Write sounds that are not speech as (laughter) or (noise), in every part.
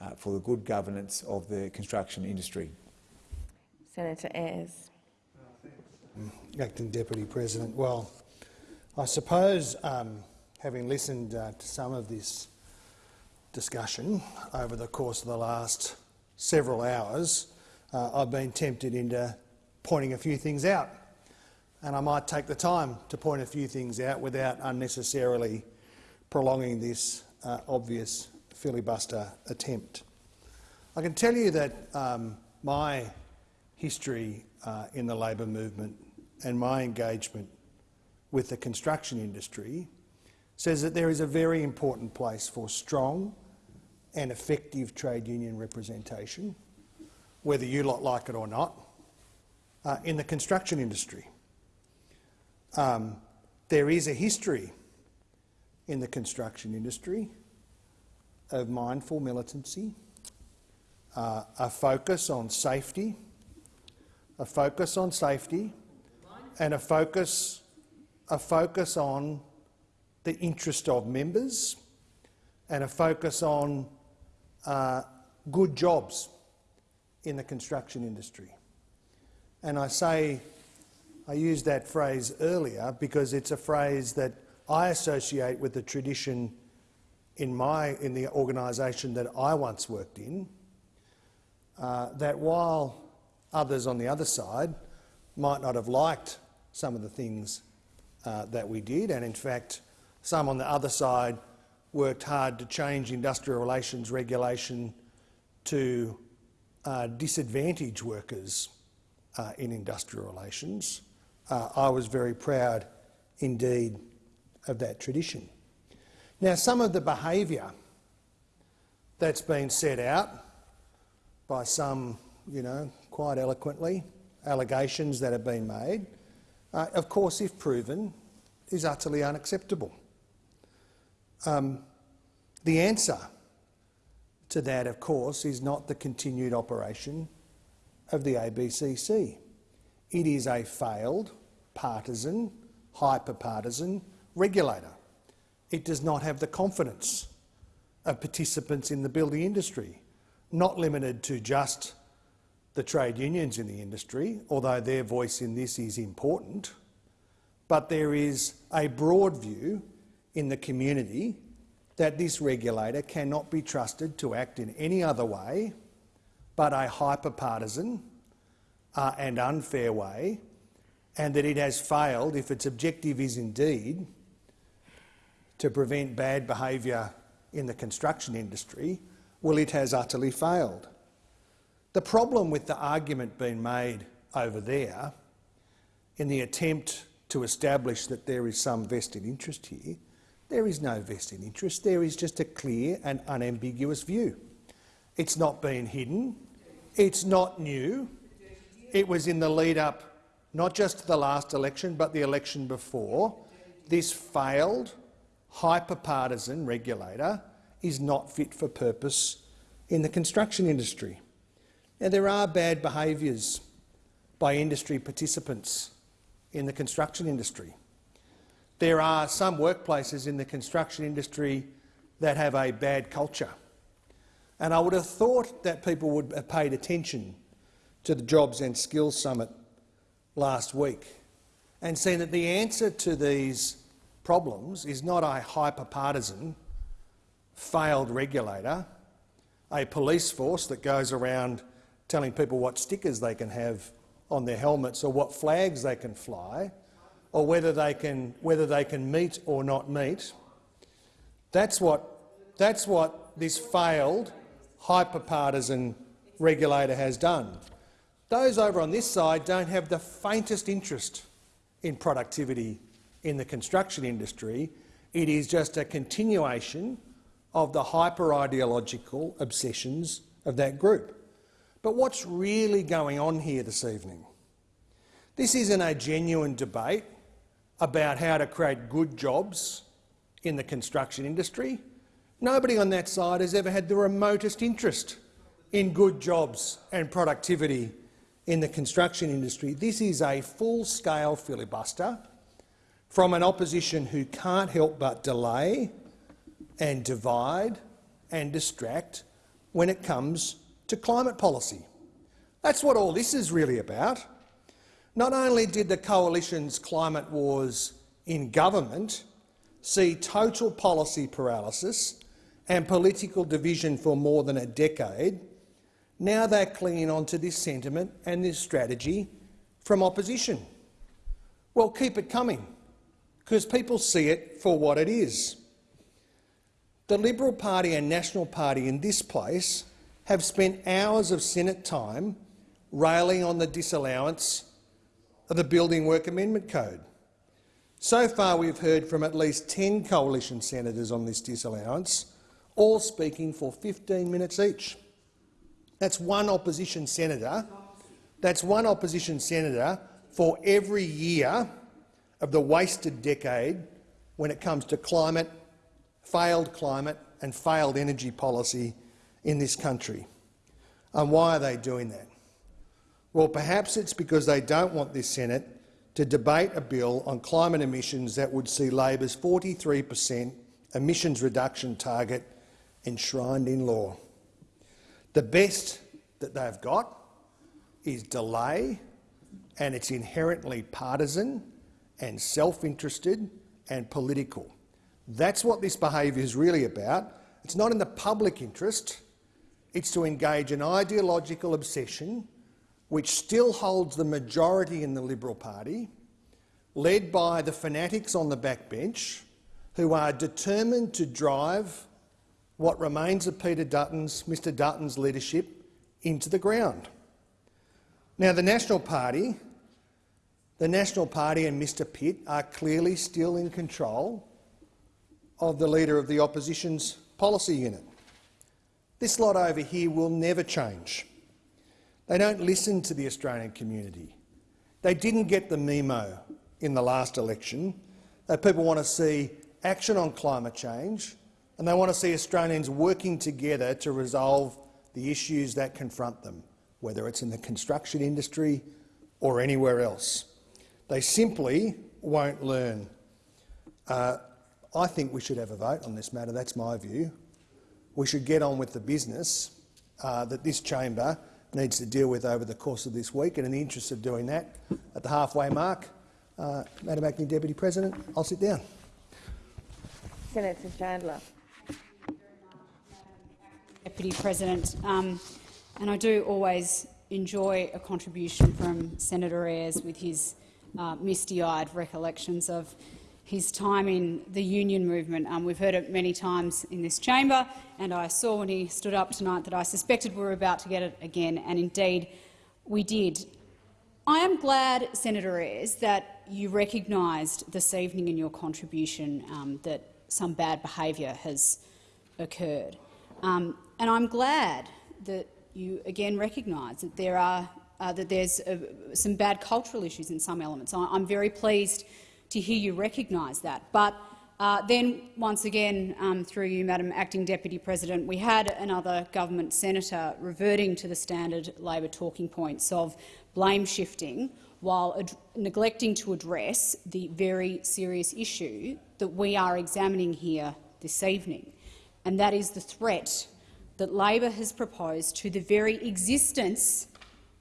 uh, for the good governance of the construction industry. Senator Ayres. Acting Deputy President. Well, I suppose, um, having listened uh, to some of this discussion over the course of the last several hours, uh, I've been tempted into pointing a few things out. And I might take the time to point a few things out without unnecessarily prolonging this uh, obvious filibuster attempt. I can tell you that um, my history uh, in the labour movement and my engagement with the construction industry says that there is a very important place for strong and effective trade union representation, whether you lot like it or not, uh, in the construction industry. Um, there is a history in the construction industry of mindful militancy, uh, a focus on safety, a focus on safety, and a focus, a focus on the interest of members, and a focus on uh, good jobs in the construction industry. And I say, I used that phrase earlier because it's a phrase that I associate with the tradition in, my, in the organisation that I once worked in, uh, that while others on the other side might not have liked some of the things uh, that we did, and in fact some on the other side worked hard to change industrial relations regulation to uh, disadvantage workers uh, in industrial relations. Uh, I was very proud indeed of that tradition. Now, some of the behaviour that's been set out by some, you know, quite eloquently, allegations that have been made, uh, of course, if proven, is utterly unacceptable. Um, the answer to that, of course, is not the continued operation of the ABCC. It is a failed, partisan, hyper-partisan regulator. It does not have the confidence of participants in the building industry, not limited to just the trade unions in the industry, although their voice in this is important, but there is a broad view in the community that this regulator cannot be trusted to act in any other way but a hyper-partisan uh, and unfair way, and that it has failed, if its objective is indeed to prevent bad behaviour in the construction industry, well, it has utterly failed. The problem with the argument being made over there in the attempt to establish that there is some vested interest here there is no vested interest. There is just a clear and unambiguous view. It's not been hidden. It's not new. It was in the lead-up not just to the last election but the election before. This failed, hyper-partisan regulator is not fit for purpose in the construction industry. Now, there are bad behaviours by industry participants in the construction industry. There are some workplaces in the construction industry that have a bad culture. And I would have thought that people would have paid attention to the Jobs and Skills Summit last week and seen that the answer to these problems is not a hyper-partisan, failed regulator, a police force that goes around telling people what stickers they can have on their helmets or what flags they can fly, or whether they can, whether they can meet or not meet. That's what, that's what this failed, hyper-partisan regulator has done. Those over on this side don't have the faintest interest in productivity in the construction industry. It is just a continuation of the hyper-ideological obsessions of that group. But what's really going on here this evening? This isn't a genuine debate about how to create good jobs in the construction industry. Nobody on that side has ever had the remotest interest in good jobs and productivity in the construction industry. This is a full-scale filibuster from an opposition who can't help but delay and divide and distract when it comes to climate policy. That's what all this is really about. Not only did the Coalition's climate wars in government see total policy paralysis and political division for more than a decade, now they're clinging on to this sentiment and this strategy from opposition. Well, keep it coming, because people see it for what it is. The Liberal Party and National Party in this place have spent hours of Senate time railing on the disallowance of the Building Work Amendment Code. So far we've heard from at least 10 coalition senators on this disallowance, all speaking for 15 minutes each. That's one opposition senator. That's one opposition senator for every year of the wasted decade when it comes to climate, failed climate and failed energy policy in this country. And why are they doing that? Well, perhaps it's because they don't want this Senate to debate a bill on climate emissions that would see Labor's 43 per cent emissions reduction target enshrined in law. The best that they've got is delay, and it's inherently partisan and self-interested and political. That's what this behaviour is really about. It's not in the public interest. It's to engage an ideological obsession which still holds the majority in the Liberal Party, led by the fanatics on the backbench, who are determined to drive what remains of Peter Dutton's, Mr Dutton's leadership into the ground. Now, the National Party, the National Party and Mr Pitt are clearly still in control of the leader of the opposition's policy unit. This lot over here will never change. They don't listen to the Australian community. They didn't get the memo in the last election that people want to see action on climate change and they want to see Australians working together to resolve the issues that confront them, whether it's in the construction industry or anywhere else. They simply won't learn. Uh, I think we should have a vote on this matter. That's my view. We should get on with the business uh, that this chamber needs to deal with over the course of this week. And in the interest of doing that, at the halfway mark, uh, Madam Acting Deputy President, I'll sit down. Senator Chandler. Deputy President, um, and I do always enjoy a contribution from Senator Ayres with his uh, misty-eyed recollections of his time in the union movement. Um, we've heard it many times in this chamber, and I saw when he stood up tonight that I suspected we were about to get it again, and indeed we did. I am glad, Senator Ayres, that you recognised this evening in your contribution um, that some bad behaviour has occurred. Um, and I'm glad that you again recognise that there are uh, that there's uh, some bad cultural issues in some elements. I I'm very pleased to hear you recognise that. But uh, then, once again, um, through you, Madam Acting Deputy President, we had another government senator reverting to the standard Labor talking points of blame shifting while neglecting to address the very serious issue that we are examining here this evening, and that is the threat that Labor has proposed to the very existence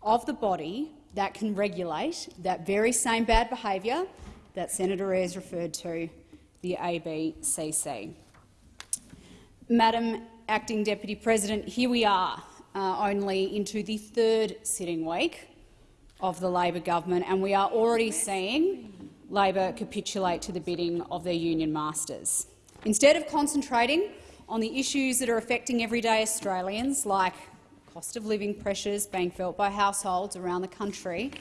of the body that can regulate that very same bad behaviour that Senator Ayres referred to, the ABCC. Madam Acting Deputy President, here we are, uh, only into the third sitting week of the Labor government, and we are already seeing Labor capitulate to the bidding of their union masters. Instead of concentrating on the issues that are affecting everyday Australians, like cost of living pressures being felt by households around the country,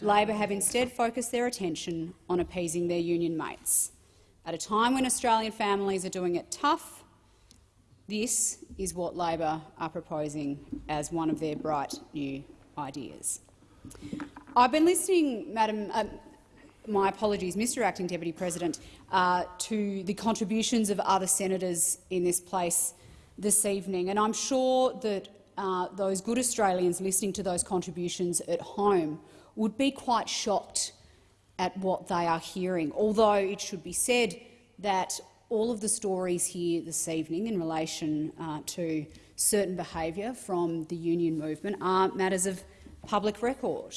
Labor have instead focused their attention on appeasing their union mates. At a time when Australian families are doing it tough, this is what Labor are proposing as one of their bright new ideas. I've been listening, Madam, uh, my apologies, Mr Acting Deputy President, uh, to the contributions of other senators in this place this evening, and I'm sure that uh, those good Australians listening to those contributions at home would be quite shocked at what they are hearing, although it should be said that all of the stories here this evening in relation uh, to certain behaviour from the union movement are matters of public record.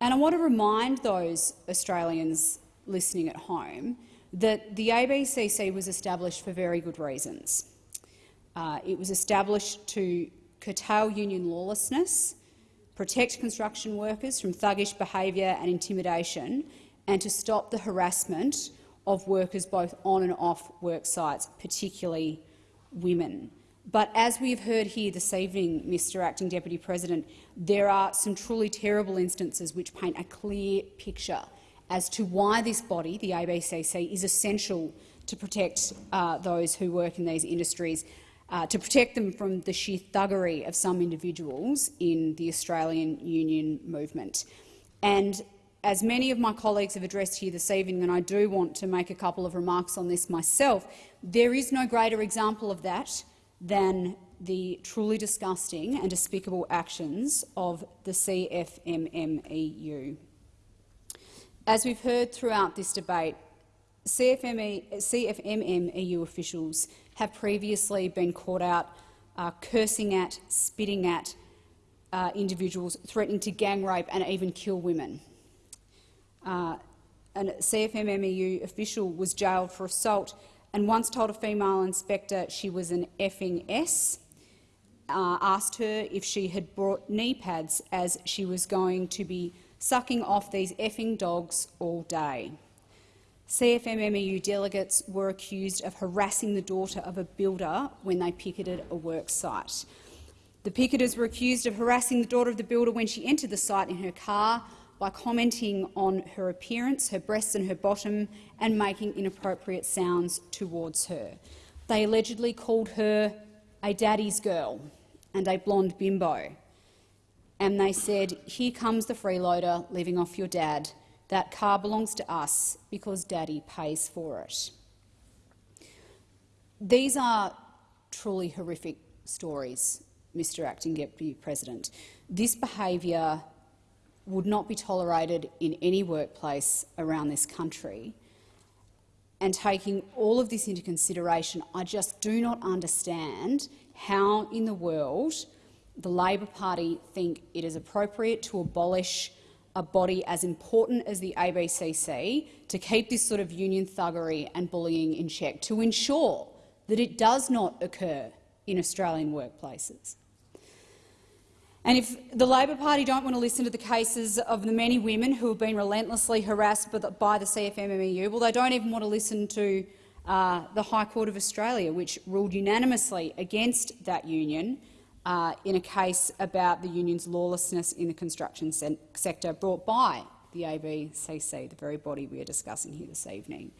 And I want to remind those Australians listening at home that the ABCC was established for very good reasons. Uh, it was established to curtail union lawlessness, protect construction workers from thuggish behaviour and intimidation, and to stop the harassment of workers both on and off work sites, particularly women. But as we have heard here this evening, Mr Acting Deputy President, there are some truly terrible instances which paint a clear picture as to why this body, the ABCC, is essential to protect uh, those who work in these industries, uh, to protect them from the sheer thuggery of some individuals in the Australian union movement. And as many of my colleagues have addressed here this evening, and I do want to make a couple of remarks on this myself, there is no greater example of that than the truly disgusting and despicable actions of the CFMMEU. As we've heard throughout this debate, CFME, CFMMEU officials have previously been caught out uh, cursing at, spitting at uh, individuals, threatening to gang rape and even kill women. Uh, a CFMMEU official was jailed for assault and once told a female inspector she was an effing S, uh, asked her if she had brought knee pads as she was going to be sucking off these effing dogs all day. CFMMEU delegates were accused of harassing the daughter of a builder when they picketed a work site. The picketers were accused of harassing the daughter of the builder when she entered the site in her car by commenting on her appearance, her breasts and her bottom, and making inappropriate sounds towards her. They allegedly called her a daddy's girl and a blonde bimbo and they said, here comes the freeloader living off your dad. That car belongs to us because Daddy pays for it. These are truly horrific stories, Mr Acting Deputy President. This behaviour would not be tolerated in any workplace around this country. And taking all of this into consideration, I just do not understand how in the world the Labor Party think it is appropriate to abolish a body as important as the ABCC to keep this sort of union thuggery and bullying in check, to ensure that it does not occur in Australian workplaces. And if the Labor Party don't want to listen to the cases of the many women who have been relentlessly harassed by the CFMMEU, well, they don't even want to listen to uh, the High Court of Australia, which ruled unanimously against that union uh, in a case about the union's lawlessness in the construction se sector brought by the ABCC, the very body we are discussing here this evening.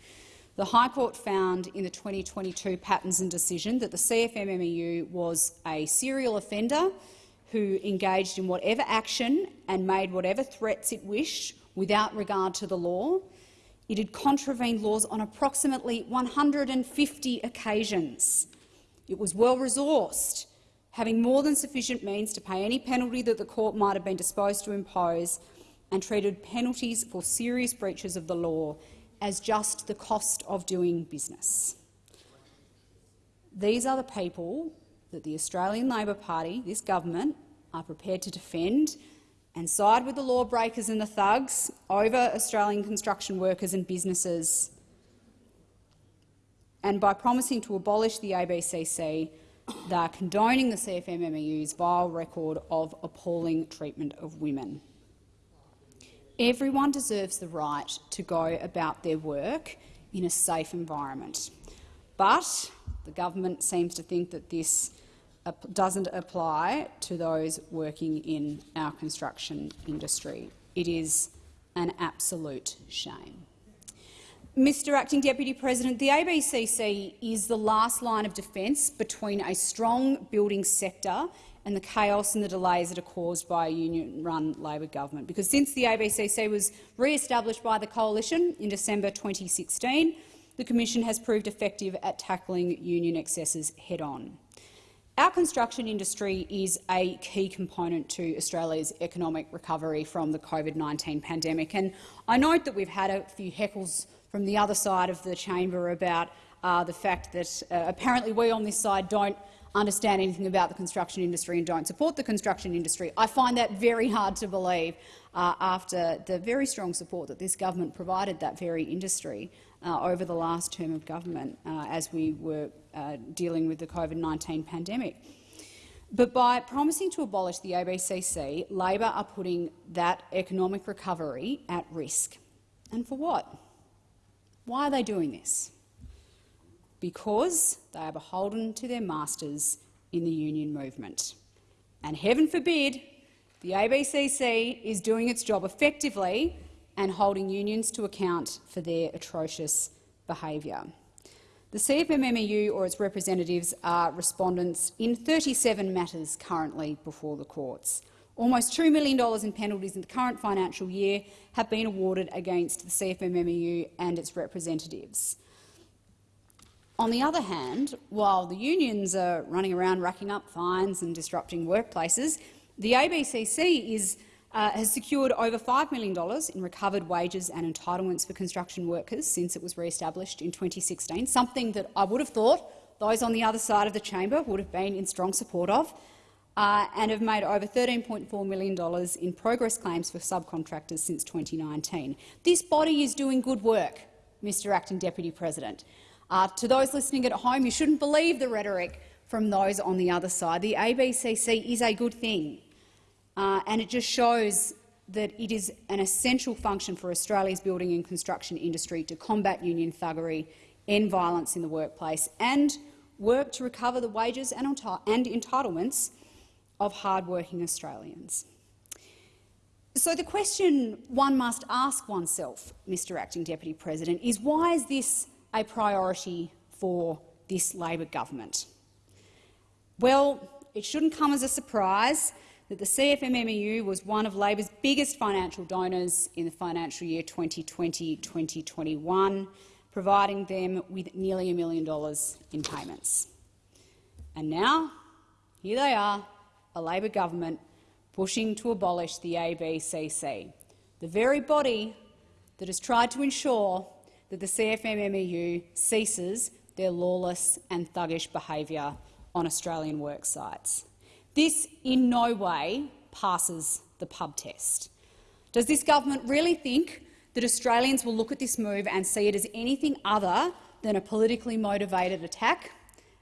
The High Court found in the 2022 Pattinson decision that the CFMMEU was a serial offender who engaged in whatever action and made whatever threats it wished without regard to the law. It had contravened laws on approximately 150 occasions. It was well-resourced having more than sufficient means to pay any penalty that the court might have been disposed to impose, and treated penalties for serious breaches of the law as just the cost of doing business. These are the people that the Australian Labor Party, this government, are prepared to defend and side with the lawbreakers and the thugs over Australian construction workers and businesses. And by promising to abolish the ABCC, they are condoning the CFMMEU's vile record of appalling treatment of women. Everyone deserves the right to go about their work in a safe environment. But the government seems to think that this doesn't apply to those working in our construction industry. It is an absolute shame. Mr Acting Deputy President, the ABCC is the last line of defence between a strong building sector and the chaos and the delays that are caused by a union-run Labor government. Because since the ABCC was re-established by the Coalition in December 2016, the Commission has proved effective at tackling union excesses head-on. Our construction industry is a key component to Australia's economic recovery from the COVID-19 pandemic, and I note that we've had a few heckles from the other side of the chamber about uh, the fact that uh, apparently we on this side don't understand anything about the construction industry and don't support the construction industry. I find that very hard to believe uh, after the very strong support that this government provided that very industry uh, over the last term of government uh, as we were uh, dealing with the COVID-19 pandemic. But by promising to abolish the ABCC, Labor are putting that economic recovery at risk. And for what? Why are they doing this? Because they are beholden to their masters in the union movement. And heaven forbid the ABCC is doing its job effectively and holding unions to account for their atrocious behaviour. The CFMMEU or its representatives are respondents in 37 matters currently before the courts. Almost $2 million in penalties in the current financial year have been awarded against the CFMMEU and its representatives. On the other hand, while the unions are running around racking up fines and disrupting workplaces, the ABCC is uh, has secured over $5 million in recovered wages and entitlements for construction workers since it was re-established in 2016, something that I would have thought those on the other side of the chamber would have been in strong support of, uh, and have made over $13.4 million in progress claims for subcontractors since 2019. This body is doing good work, Mr Acting Deputy President. Uh, to those listening at home, you shouldn't believe the rhetoric from those on the other side. The ABCC is a good thing. Uh, and it just shows that it is an essential function for Australia's building and construction industry to combat union thuggery, end violence in the workplace and work to recover the wages and, and entitlements of hard-working Australians. So the question one must ask oneself, Mr Acting Deputy President, is why is this a priority for this Labor government? Well, it shouldn't come as a surprise that the CFMMEU was one of Labor's biggest financial donors in the financial year 2020-2021, providing them with nearly a million dollars in payments. And now, here they are, a Labor government pushing to abolish the ABCC, the very body that has tried to ensure that the CFMMEU ceases their lawless and thuggish behaviour on Australian work sites. This in no way passes the pub test. Does this government really think that Australians will look at this move and see it as anything other than a politically motivated attack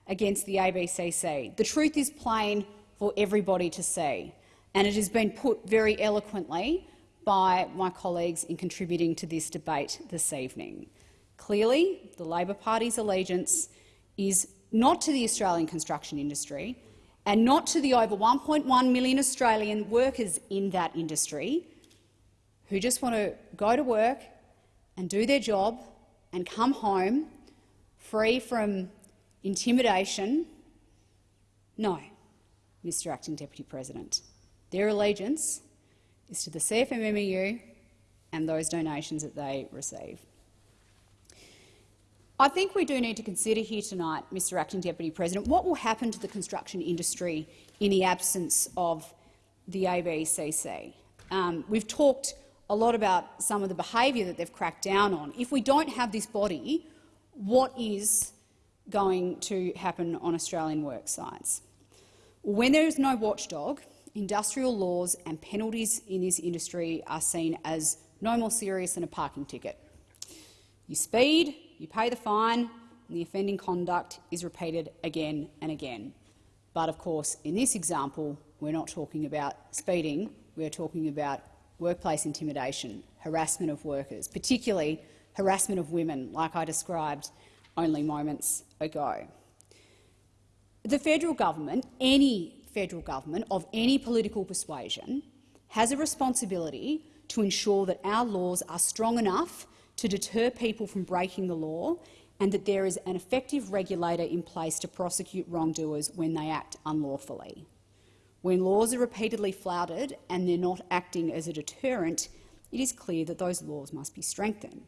against the ABCC? The truth is plain for everybody to see, and it has been put very eloquently by my colleagues in contributing to this debate this evening. Clearly, the Labor Party's allegiance is not to the Australian construction industry, and not to the over 1.1 million Australian workers in that industry who just want to go to work and do their job and come home free from intimidation. No, Mr Acting Deputy President. Their allegiance is to the CFMMEU and those donations that they receive. I think we do need to consider here tonight, Mr Acting Deputy President, what will happen to the construction industry in the absence of the ABCC. Um, we've talked a lot about some of the behaviour that they've cracked down on. If we don't have this body, what is going to happen on Australian work sites? When there is no watchdog, industrial laws and penalties in this industry are seen as no more serious than a parking ticket. You speed, you pay the fine, and the offending conduct is repeated again and again. But of course, in this example, we're not talking about speeding, we're talking about workplace intimidation, harassment of workers, particularly harassment of women, like I described only moments ago. The federal government, any federal government of any political persuasion, has a responsibility to ensure that our laws are strong enough to deter people from breaking the law and that there is an effective regulator in place to prosecute wrongdoers when they act unlawfully. When laws are repeatedly flouted and they're not acting as a deterrent, it is clear that those laws must be strengthened.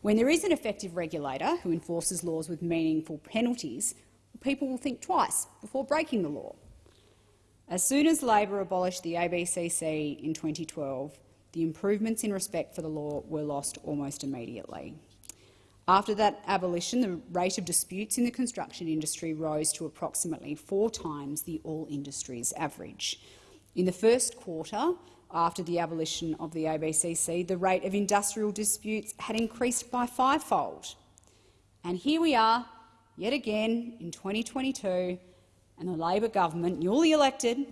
When there is an effective regulator who enforces laws with meaningful penalties, people will think twice before breaking the law. As soon as Labor abolished the ABCC in 2012, the improvements in respect for the law were lost almost immediately. After that abolition, the rate of disputes in the construction industry rose to approximately four times the all industries average. In the first quarter, after the abolition of the ABCC, the rate of industrial disputes had increased by fivefold. And here we are, yet again, in 2022, and the Labor government, newly elected,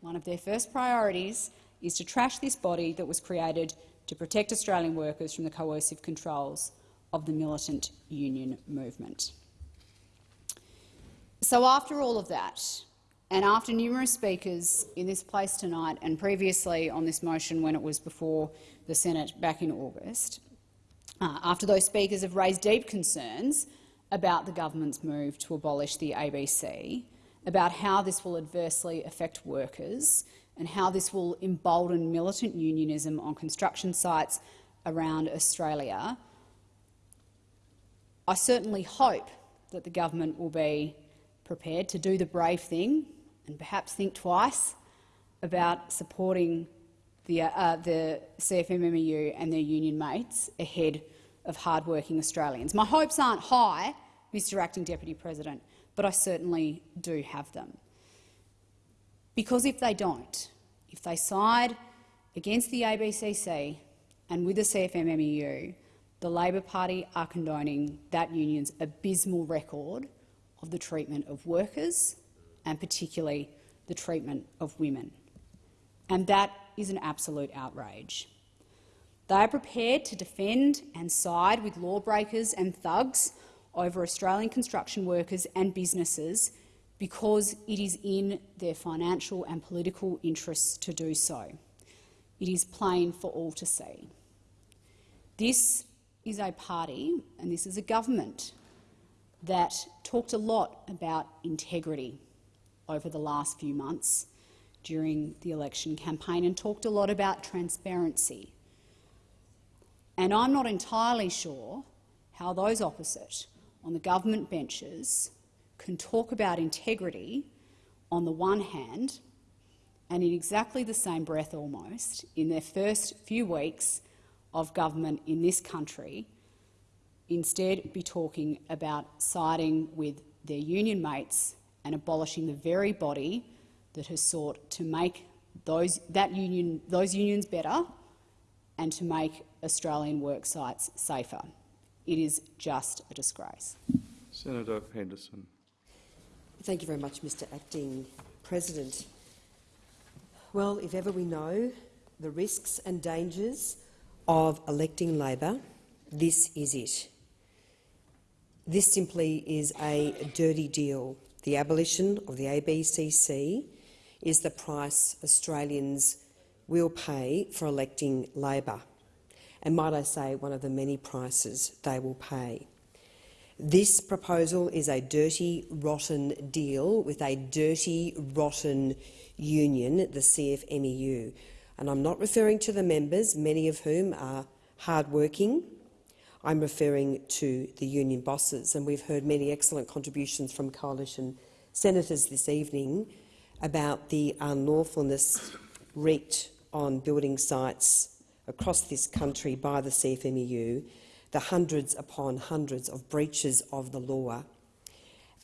one of their first priorities is to trash this body that was created to protect Australian workers from the coercive controls of the militant union movement. So after all of that, and after numerous speakers in this place tonight and previously on this motion when it was before the Senate back in August, uh, after those speakers have raised deep concerns about the government's move to abolish the ABC, about how this will adversely affect workers and how this will embolden militant unionism on construction sites around Australia, I certainly hope that the government will be prepared to do the brave thing and perhaps think twice about supporting the, uh, the CFMMEU and their union mates ahead of hard-working Australians. My hopes aren't high, Mr Acting Deputy President, but I certainly do have them. Because if they don't, if they side against the ABCC and with the CFMMEU, the Labor Party are condoning that union's abysmal record of the treatment of workers and particularly the treatment of women. And that is an absolute outrage. They are prepared to defend and side with lawbreakers and thugs over Australian construction workers and businesses because it is in their financial and political interests to do so. It is plain for all to see. This is a party and this is a government that talked a lot about integrity over the last few months during the election campaign and talked a lot about transparency. And I'm not entirely sure how those opposite on the government benches can talk about integrity on the one hand and in exactly the same breath almost in their first few weeks of government in this country instead be talking about siding with their union mates and abolishing the very body that has sought to make those, that union, those unions better and to make Australian work sites safer. It is just a disgrace. Senator Henderson. Thank you very much, Mr Acting President. Well, if ever we know the risks and dangers of electing Labor, this is it. This simply is a dirty deal. The abolition of the ABCC is the price Australians will pay for electing Labor, and might I say, one of the many prices they will pay. This proposal is a dirty, rotten deal with a dirty, rotten union, the CFMEU. And I'm not referring to the members, many of whom are hard-working, I'm referring to the union bosses, and we've heard many excellent contributions from coalition senators this evening about the unlawfulness wreaked on building sites across this country by the CFMEU, the hundreds upon hundreds of breaches of the law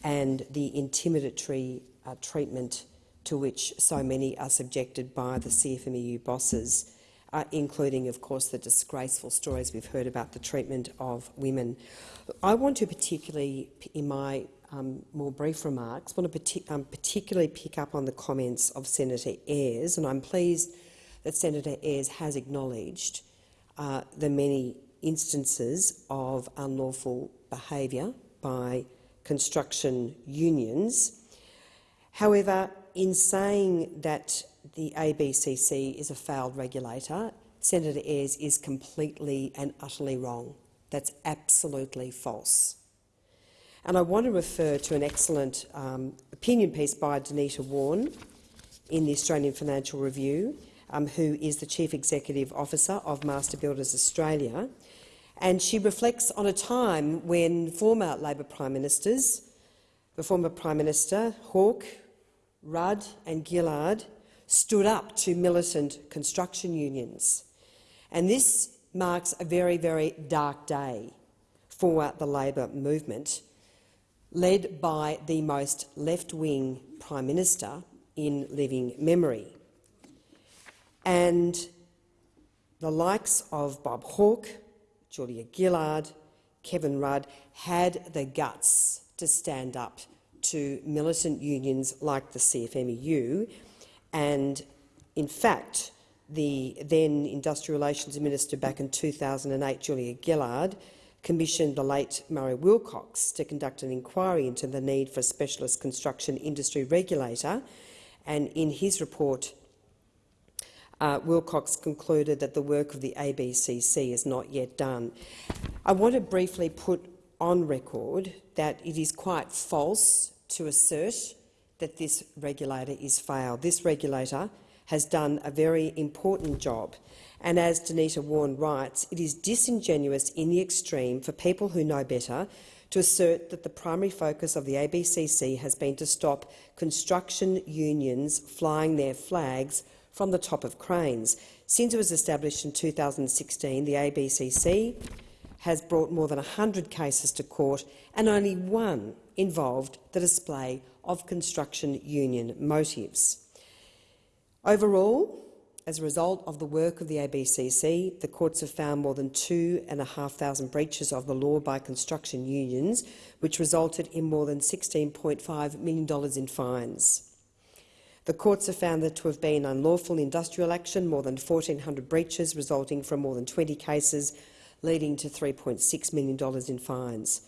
and the intimidatory uh, treatment to which so many are subjected by the CFMEU bosses uh, including, of course, the disgraceful stories we've heard about the treatment of women. I want to particularly, in my um, more brief remarks, want to partic um, particularly pick up on the comments of Senator Ayres, and I'm pleased that Senator Ayres has acknowledged uh, the many instances of unlawful behaviour by construction unions. However, in saying that the ABCC is a failed regulator, Senator Ayres is completely and utterly wrong. That's absolutely false. And I want to refer to an excellent um, opinion piece by Denita Wawn in the Australian Financial Review, um, who is the Chief Executive Officer of Master Builders Australia. And she reflects on a time when former Labor Prime Ministers, the former Prime Minister Hawke, Rudd and Gillard stood up to militant construction unions. And this marks a very, very dark day for the Labor movement, led by the most left-wing Prime Minister in living memory. And the likes of Bob Hawke, Julia Gillard, Kevin Rudd had the guts to stand up to militant unions like the CFMEU and, in fact, the then Industrial Relations Minister back in 2008, Julia Gillard, commissioned the late Murray Wilcox to conduct an inquiry into the need for a specialist construction industry regulator, and in his report, uh, Wilcox concluded that the work of the ABCC is not yet done. I want to briefly put on record that it is quite false to assert that this regulator is failed. This regulator has done a very important job. And as Denita Wawn writes, it is disingenuous in the extreme for people who know better to assert that the primary focus of the ABCC has been to stop construction unions flying their flags from the top of cranes. Since it was established in 2016, the ABCC has brought more than 100 cases to court and only one involved the display of construction union motives. Overall, as a result of the work of the ABCC, the courts have found more than 2,500 breaches of the law by construction unions, which resulted in more than $16.5 million in fines. The courts have found there to have been unlawful industrial action, more than 1,400 breaches resulting from more than 20 cases, leading to $3.6 million in fines.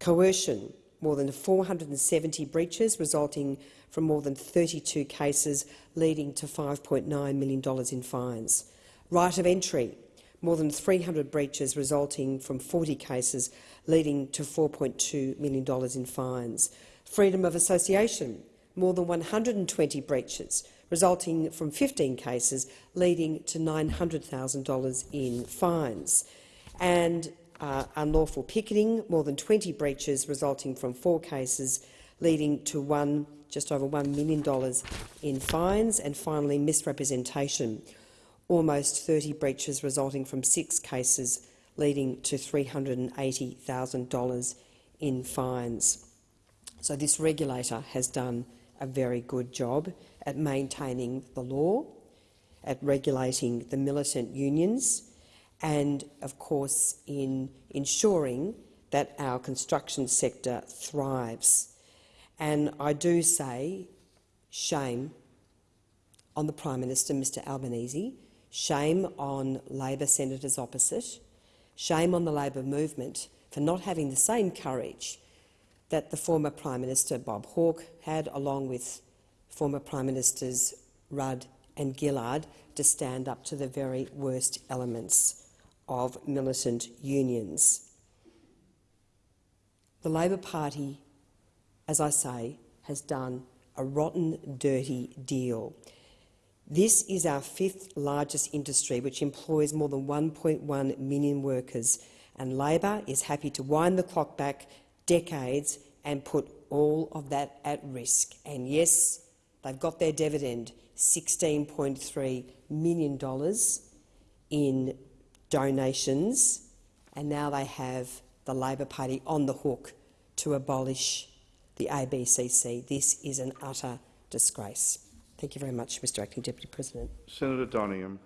Coercion, more than 470 breaches resulting from more than 32 cases, leading to $5.9 million in fines. Right of entry, more than 300 breaches resulting from 40 cases, leading to $4.2 million in fines. Freedom of association, more than 120 breaches, resulting from 15 cases, leading to $900,000 in fines. And uh, unlawful picketing, more than 20 breaches, resulting from four cases, leading to one just over $1 million in fines, and finally misrepresentation, almost 30 breaches resulting from six cases, leading to $380,000 in fines. So this regulator has done a very good job at maintaining the law, at regulating the militant unions, and, of course, in ensuring that our construction sector thrives. And I do say shame on the Prime Minister, Mr Albanese, shame on Labor senators opposite, shame on the Labor movement for not having the same courage that the former Prime Minister Bob Hawke had, along with former Prime Ministers Rudd and Gillard, to stand up to the very worst elements of militant unions. The Labor Party as I say, has done a rotten, dirty deal. This is our fifth largest industry, which employs more than 1.1 million workers, and Labor is happy to wind the clock back decades and put all of that at risk. And yes, they've got their dividend, $16.3 million in donations, and now they have the Labor Party on the hook to abolish the ABCC. This is an utter disgrace. Thank you very much, Mr Acting Deputy President. Senator Doningham.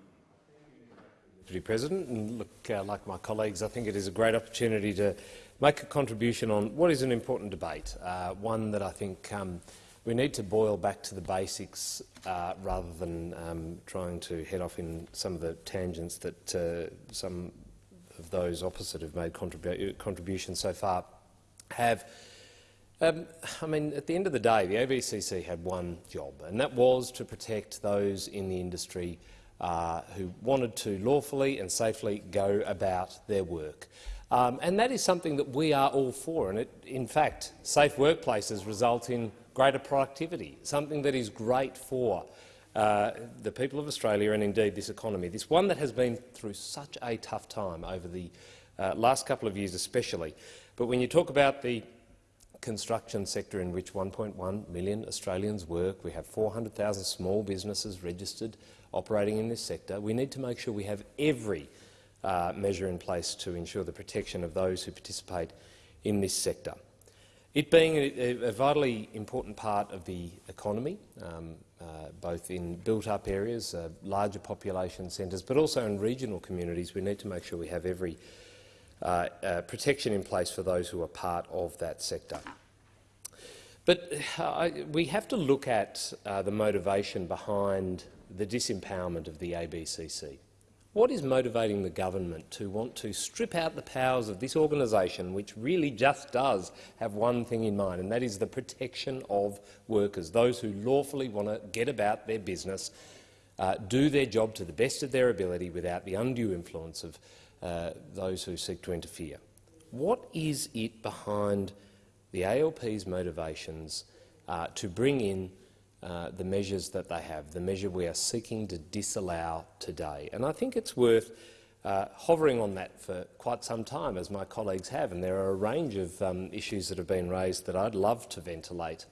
Deputy President, and look, uh, like my colleagues, I think it is a great opportunity to make a contribution on what is an important debate, uh, one that I think um, we need to boil back to the basics uh, rather than um, trying to head off in some of the tangents that uh, some of those opposite have made contribu contributions so far have. Um, I mean, at the end of the day, the ABCC had one job, and that was to protect those in the industry uh, who wanted to lawfully and safely go about their work. Um, and that is something that we are all for. And it, in fact, safe workplaces result in greater productivity, something that is great for uh, the people of Australia and indeed this economy. This one that has been through such a tough time over the uh, last couple of years especially. But when you talk about the construction sector in which 1.1 million Australians work. We have 400,000 small businesses registered operating in this sector. We need to make sure we have every uh, measure in place to ensure the protection of those who participate in this sector. It being a, a vitally important part of the economy, um, uh, both in built-up areas, uh, larger population centres, but also in regional communities, we need to make sure we have every uh, uh, protection in place for those who are part of that sector. But uh, we have to look at the motivation behind the disempowerment of the ABCC. What is motivating the government to want to strip out the powers of this organisation, which really just does have one thing in mind, and that is the protection of workers, those who lawfully want to get about their business, uh, do their job to the best of their ability without the undue influence of uh, those who seek to interfere. What is it behind the ALP's motivations uh, to bring in uh, the measures that they have, the measure we are seeking to disallow today? And I think it's worth uh, hovering on that for quite some time, as my colleagues have, and there are a range of um, issues that have been raised that I'd love to ventilate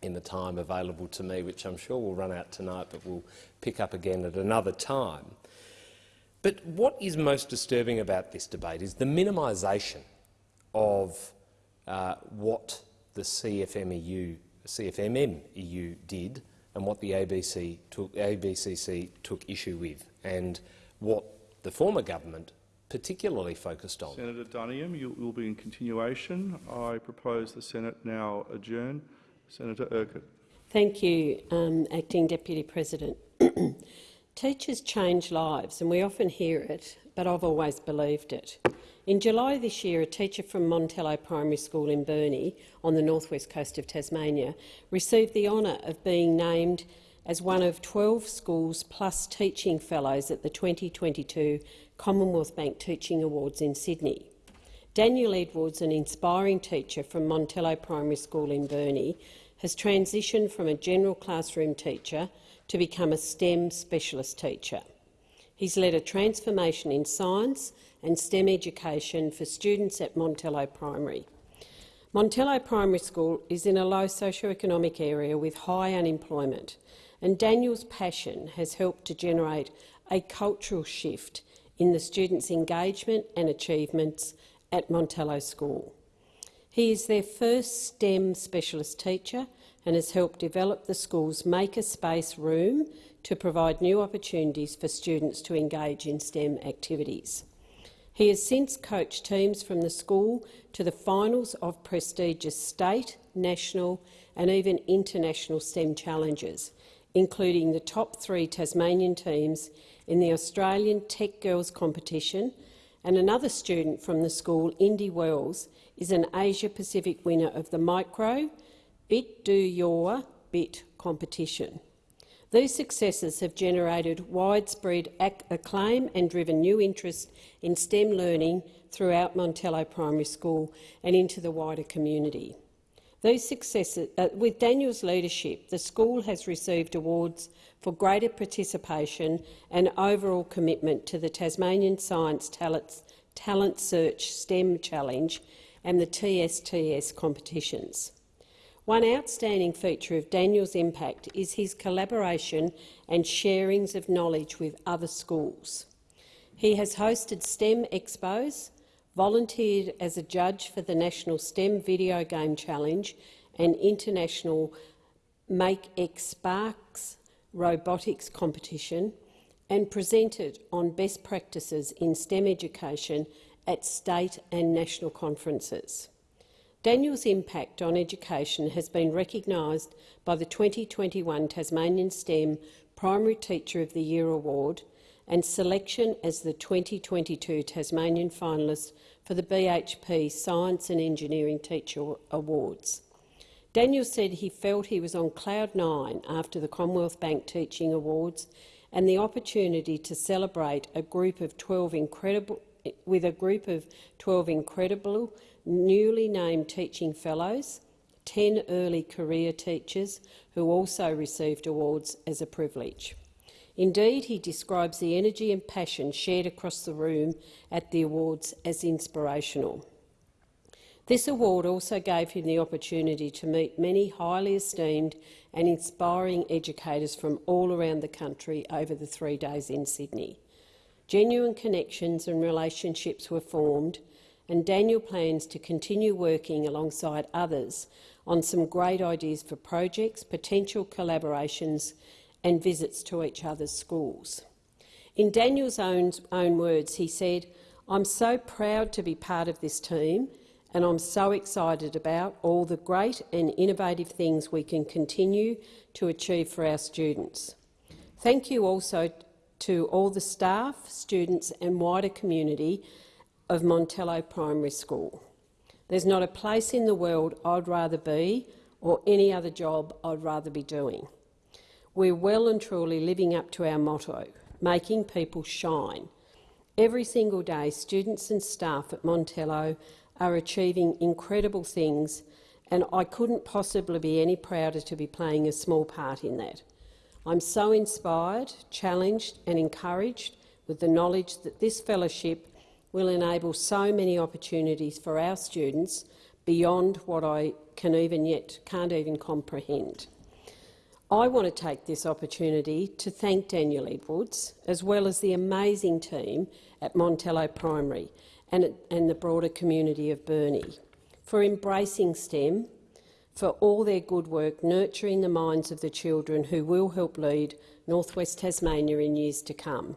in the time available to me, which I'm sure will run out tonight, but we'll pick up again at another time. But what is most disturbing about this debate is the minimisation of uh, what the CFMEU, CFMMEU did and what the ABC took, ABCC took issue with and what the former government particularly focused on. Senator Duniam, you will be in continuation. I propose the Senate now adjourn. Senator Urquhart. Thank you, um, Acting Deputy President. (clears throat) Teachers change lives, and we often hear it, but I've always believed it. In July this year, a teacher from Montello Primary School in Burnie, on the northwest coast of Tasmania, received the honour of being named as one of 12 schools plus teaching fellows at the 2022 Commonwealth Bank Teaching Awards in Sydney. Daniel Edwards, an inspiring teacher from Montello Primary School in Burnie, has transitioned from a general classroom teacher to become a STEM specialist teacher. He's led a transformation in science and STEM education for students at Montello Primary. Montello Primary School is in a low socio-economic area with high unemployment, and Daniel's passion has helped to generate a cultural shift in the students' engagement and achievements at Montello School. He is their first STEM specialist teacher and has helped develop the school's Makerspace room to provide new opportunities for students to engage in STEM activities. He has since coached teams from the school to the finals of prestigious state, national and even international STEM challenges, including the top three Tasmanian teams in the Australian Tech Girls competition, and another student from the school, Indy Wells, is an Asia-Pacific winner of the Micro, Bit Do Your Bit competition. These successes have generated widespread acclaim and driven new interest in STEM learning throughout Montello Primary School and into the wider community. Uh, with Daniel's leadership, the school has received awards for greater participation and overall commitment to the Tasmanian Science Talent, Talent Search STEM Challenge and the TSTS competitions. One outstanding feature of Daniel's impact is his collaboration and sharings of knowledge with other schools. He has hosted STEM expos, volunteered as a judge for the National STEM Video Game Challenge and International MakeX Sparks robotics competition, and presented on best practices in STEM education at state and national conferences. Daniel's impact on education has been recognised by the 2021 Tasmanian STEM Primary Teacher of the Year Award and selection as the 2022 Tasmanian finalist for the BHP Science and Engineering Teacher Awards. Daniel said he felt he was on cloud nine after the Commonwealth Bank Teaching Awards and the opportunity to celebrate a group of 12 incredible, with a group of 12 incredible newly named teaching fellows, 10 early career teachers who also received awards as a privilege. Indeed, he describes the energy and passion shared across the room at the awards as inspirational. This award also gave him the opportunity to meet many highly esteemed and inspiring educators from all around the country over the three days in Sydney. Genuine connections and relationships were formed, and Daniel plans to continue working alongside others on some great ideas for projects, potential collaborations and visits to each other's schools. In Daniel's own, own words, he said, I'm so proud to be part of this team and I'm so excited about all the great and innovative things we can continue to achieve for our students. Thank you also to all the staff, students and wider community of Montello Primary School. There's not a place in the world I'd rather be or any other job I'd rather be doing. We're well and truly living up to our motto, making people shine. Every single day, students and staff at Montello are achieving incredible things, and I couldn't possibly be any prouder to be playing a small part in that. I'm so inspired, challenged and encouraged with the knowledge that this fellowship will enable so many opportunities for our students beyond what I can even yet can't even comprehend. I want to take this opportunity to thank Daniel Edwards, as well as the amazing team at Montello Primary and, and the broader community of Burnie, for embracing STEM, for all their good work nurturing the minds of the children who will help lead North West Tasmania in years to come.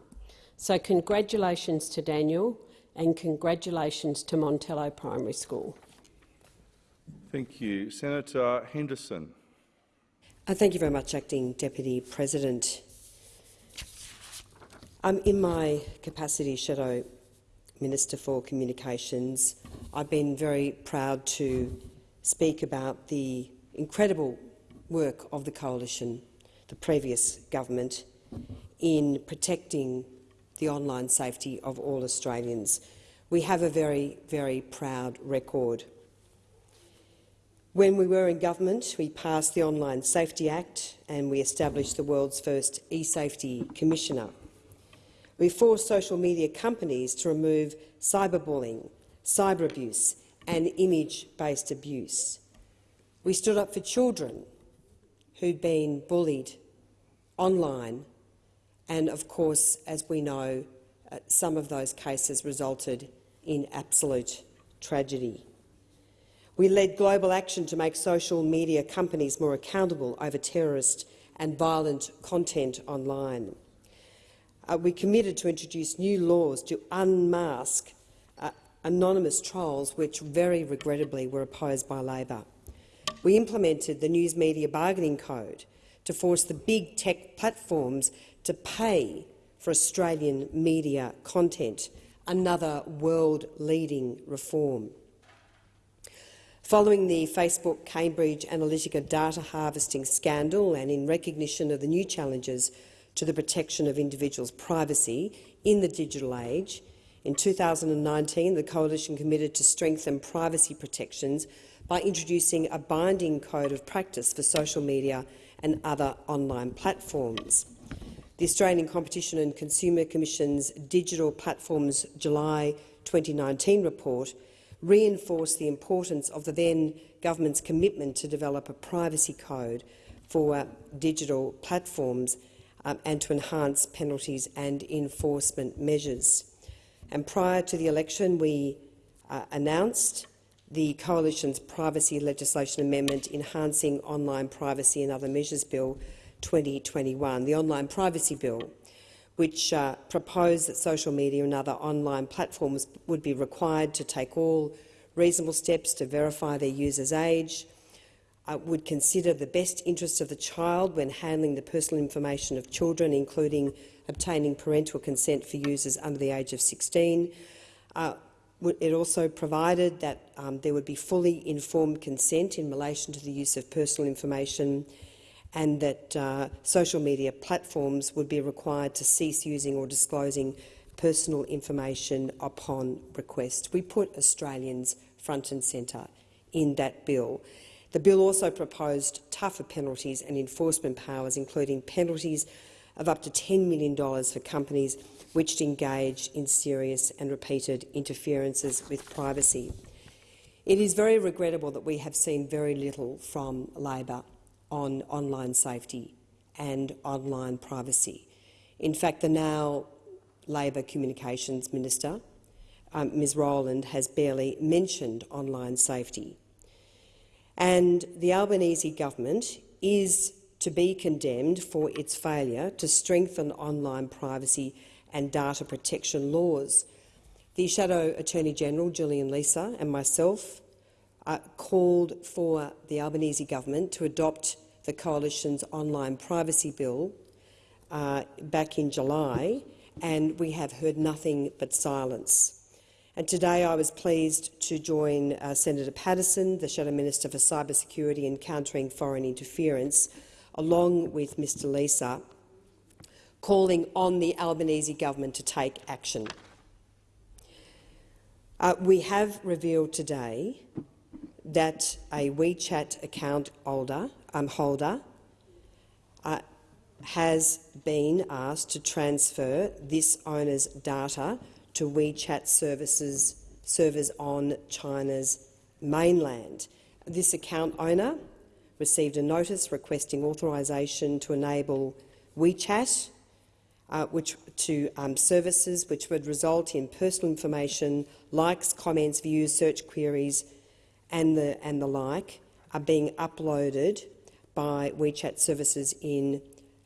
So congratulations to Daniel and congratulations to Montello Primary School. Thank you. Senator Henderson. Uh, thank you very much, Acting Deputy President. Um, in my capacity as Shadow Minister for Communications, I've been very proud to speak about the incredible work of the Coalition, the previous government, in protecting the online safety of all Australians. We have a very, very proud record. When we were in government, we passed the Online Safety Act and we established the world's first e-safety commissioner. We forced social media companies to remove cyberbullying, cyber abuse and image-based abuse. We stood up for children who'd been bullied online and, of course, as we know, uh, some of those cases resulted in absolute tragedy. We led global action to make social media companies more accountable over terrorist and violent content online. Uh, we committed to introduce new laws to unmask uh, anonymous trolls, which very regrettably were opposed by Labor. We implemented the News Media Bargaining Code to force the big tech platforms to pay for Australian media content, another world-leading reform. Following the Facebook Cambridge Analytica data harvesting scandal and in recognition of the new challenges to the protection of individuals' privacy in the digital age, in 2019 the Coalition committed to strengthen privacy protections by introducing a binding code of practice for social media and other online platforms. The Australian Competition and Consumer Commission's Digital Platforms July 2019 report reinforced the importance of the then government's commitment to develop a privacy code for uh, digital platforms um, and to enhance penalties and enforcement measures. And prior to the election, we uh, announced the Coalition's Privacy Legislation Amendment Enhancing Online Privacy and Other Measures Bill 2021, the Online Privacy Bill, which uh, proposed that social media and other online platforms would be required to take all reasonable steps to verify their users' age, uh, would consider the best interests of the child when handling the personal information of children, including obtaining parental consent for users under the age of 16. Uh, it also provided that um, there would be fully informed consent in relation to the use of personal information and that uh, social media platforms would be required to cease using or disclosing personal information upon request. We put Australians front and centre in that bill. The bill also proposed tougher penalties and enforcement powers, including penalties of up to $10 million for companies which engage in serious and repeated interferences with privacy. It is very regrettable that we have seen very little from Labor on online safety and online privacy. In fact, the now Labor Communications Minister, um, Ms Rowland, has barely mentioned online safety. And the Albanese government is to be condemned for its failure to strengthen online privacy and data protection laws. The Shadow Attorney-General, Julian Leeser, and myself uh, called for the Albanese government to adopt the Coalition's online privacy bill uh, back in July, and we have heard nothing but silence. And today I was pleased to join uh, Senator Paterson, the Shadow Minister for Cybersecurity and Countering Foreign Interference, along with Mr Leeser, calling on the Albanese government to take action. Uh, we have revealed today that a WeChat account holder, um, holder uh, has been asked to transfer this owner's data to WeChat services servers on China's mainland. This account owner received a notice requesting authorisation to enable WeChat uh, which, to um, services which would result in personal information, likes, comments, views, search queries and the, and the like are being uploaded by WeChat services in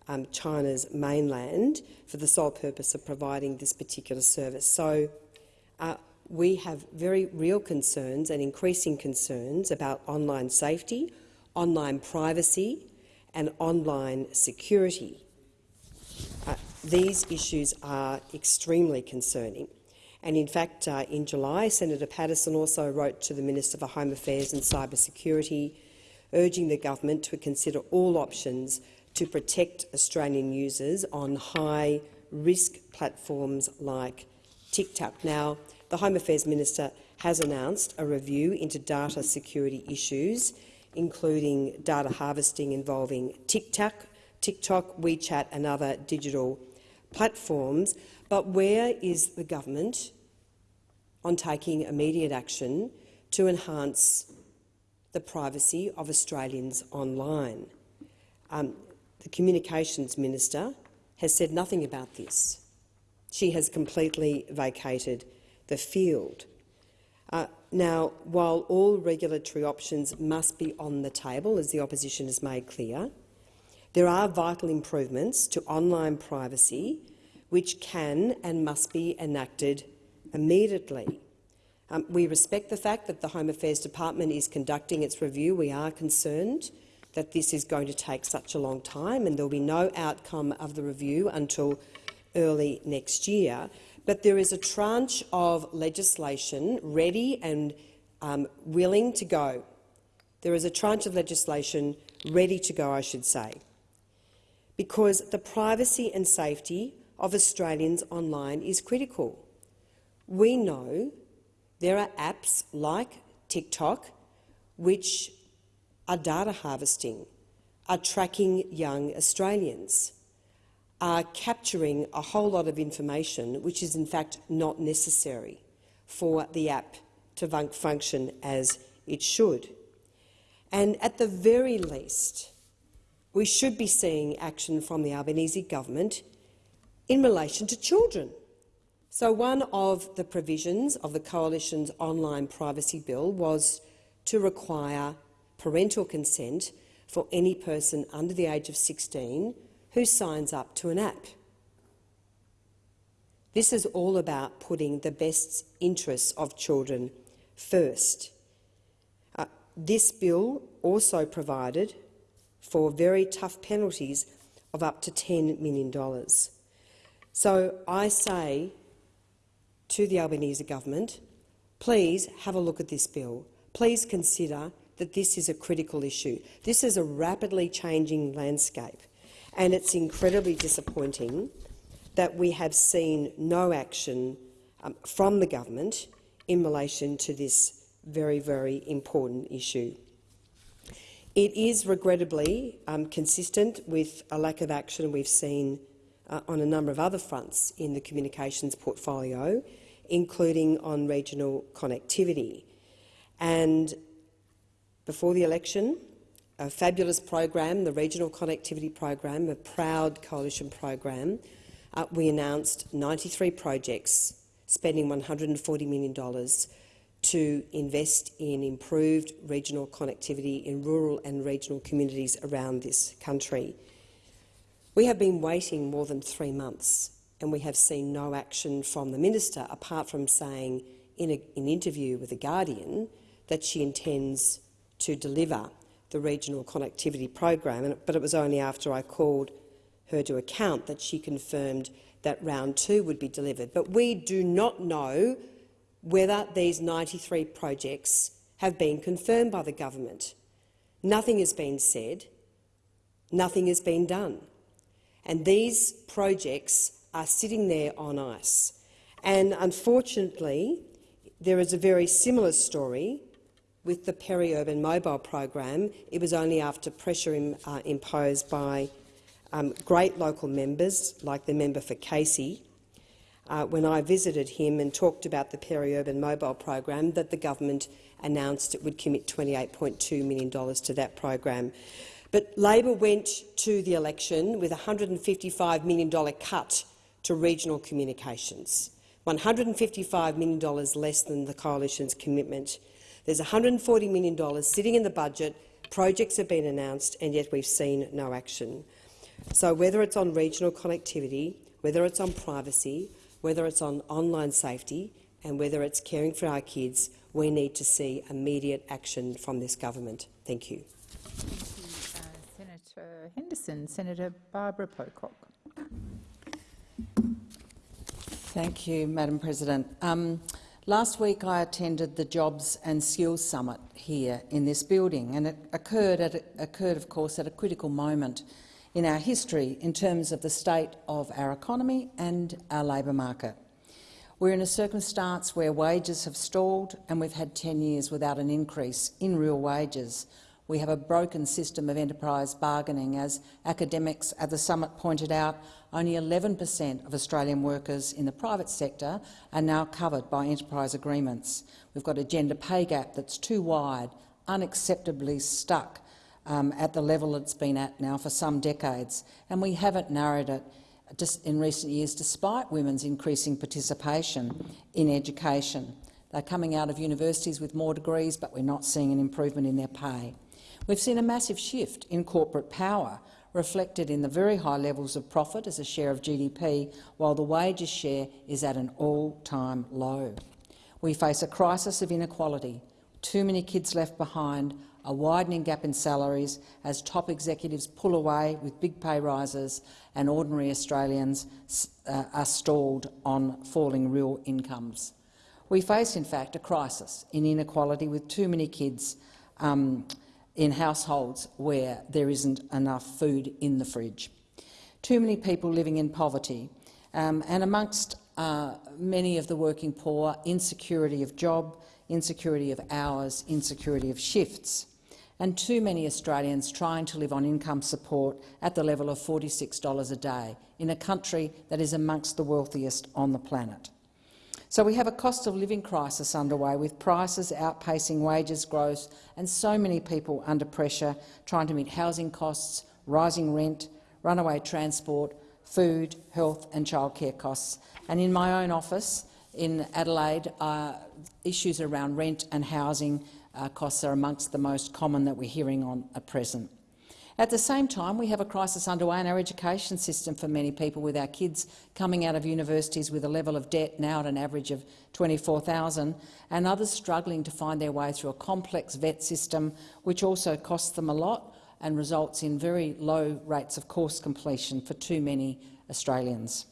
um, China's mainland for the sole purpose of providing this particular service. So uh, we have very real concerns and increasing concerns about online safety, online privacy and online security. Uh, these issues are extremely concerning. And in fact, uh, in July, Senator Paterson also wrote to the Minister for Home Affairs and Cyber Security, urging the government to consider all options to protect Australian users on high-risk platforms like TikTok. Now, the Home Affairs Minister has announced a review into data security issues, including data harvesting involving TikTok, TikTok, WeChat and other digital platforms. But where is the government on taking immediate action to enhance the privacy of Australians online? Um, the Communications Minister has said nothing about this. She has completely vacated the field. Uh, now, while all regulatory options must be on the table, as the opposition has made clear, there are vital improvements to online privacy which can and must be enacted immediately. Um, we respect the fact that the Home Affairs Department is conducting its review. We are concerned that this is going to take such a long time and there will be no outcome of the review until early next year. But there is a tranche of legislation ready and um, willing to go. There is a tranche of legislation ready to go, I should say, because the privacy and safety of Australians online is critical. We know there are apps like TikTok which are data harvesting, are tracking young Australians, are capturing a whole lot of information which is in fact not necessary for the app to function as it should. And at the very least, we should be seeing action from the Albanese government in relation to children. So one of the provisions of the Coalition's online privacy bill was to require parental consent for any person under the age of 16 who signs up to an app. This is all about putting the best interests of children first. Uh, this bill also provided for very tough penalties of up to $10 million. So I say to the Albanese government, please have a look at this bill. Please consider that this is a critical issue. This is a rapidly changing landscape, and it's incredibly disappointing that we have seen no action um, from the government in relation to this very, very important issue. It is regrettably um, consistent with a lack of action we've seen uh, on a number of other fronts in the communications portfolio, including on regional connectivity. And before the election, a fabulous program, the Regional Connectivity Program, a proud coalition program, uh, we announced 93 projects spending $140 million to invest in improved regional connectivity in rural and regional communities around this country. We have been waiting more than three months and we have seen no action from the minister apart from saying in an interview with The Guardian that she intends to deliver the regional connectivity program, but it was only after I called her to account that she confirmed that round two would be delivered. But we do not know whether these 93 projects have been confirmed by the government. Nothing has been said, nothing has been done. And these projects are sitting there on ice. And unfortunately, there is a very similar story with the peri-urban mobile program. It was only after pressure im, uh, imposed by um, great local members, like the member for Casey, uh, when I visited him and talked about the peri-urban mobile program, that the government announced it would commit $28.2 million to that program. But Labor went to the election with a $155 million cut to regional communications, $155 million less than the coalition's commitment. There's $140 million sitting in the budget, projects have been announced, and yet we've seen no action. So whether it's on regional connectivity, whether it's on privacy, whether it's on online safety, and whether it's caring for our kids, we need to see immediate action from this government. Thank you. Senator Henderson. Senator Barbara Pocock. Thank you, Madam President. Um, last week I attended the Jobs and Skills Summit here in this building, and it occurred, at, occurred, of course, at a critical moment in our history in terms of the state of our economy and our labour market. We're in a circumstance where wages have stalled and we've had 10 years without an increase in real wages. We have a broken system of enterprise bargaining. As academics at the summit pointed out, only 11 per cent of Australian workers in the private sector are now covered by enterprise agreements. We've got a gender pay gap that's too wide, unacceptably stuck um, at the level it's been at now for some decades, and we haven't narrowed it in recent years despite women's increasing participation in education. They're coming out of universities with more degrees, but we're not seeing an improvement in their pay. We've seen a massive shift in corporate power, reflected in the very high levels of profit as a share of GDP, while the wages share is at an all-time low. We face a crisis of inequality, too many kids left behind, a widening gap in salaries as top executives pull away with big pay rises and ordinary Australians uh, are stalled on falling real incomes. We face, in fact, a crisis in inequality with too many kids um, in households where there isn't enough food in the fridge. Too many people living in poverty, um, and amongst uh, many of the working poor, insecurity of job, insecurity of hours, insecurity of shifts and too many Australians trying to live on income support at the level of $46 a day in a country that is amongst the wealthiest on the planet. So we have a cost of living crisis underway with prices outpacing wages growth and so many people under pressure trying to meet housing costs, rising rent, runaway transport, food, health and childcare costs. And in my own office in Adelaide, uh, issues around rent and housing uh, costs are amongst the most common that we're hearing on at present. At the same time, we have a crisis underway in our education system for many people, with our kids coming out of universities with a level of debt now at an average of 24,000, and others struggling to find their way through a complex vet system, which also costs them a lot and results in very low rates of course completion for too many Australians.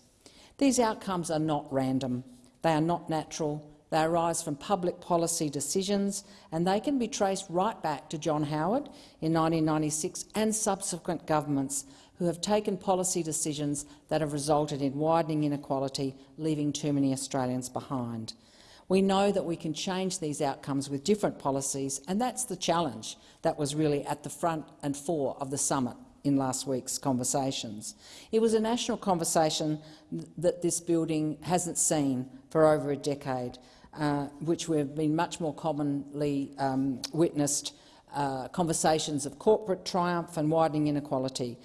These outcomes are not random. They are not natural they arise from public policy decisions and they can be traced right back to John Howard in 1996 and subsequent governments who have taken policy decisions that have resulted in widening inequality, leaving too many Australians behind. We know that we can change these outcomes with different policies, and that's the challenge that was really at the front and fore of the summit in last week's conversations. It was a national conversation that this building hasn't seen for over a decade, uh, which we've been much more commonly um, witnessed uh, conversations of corporate triumph and widening inequality.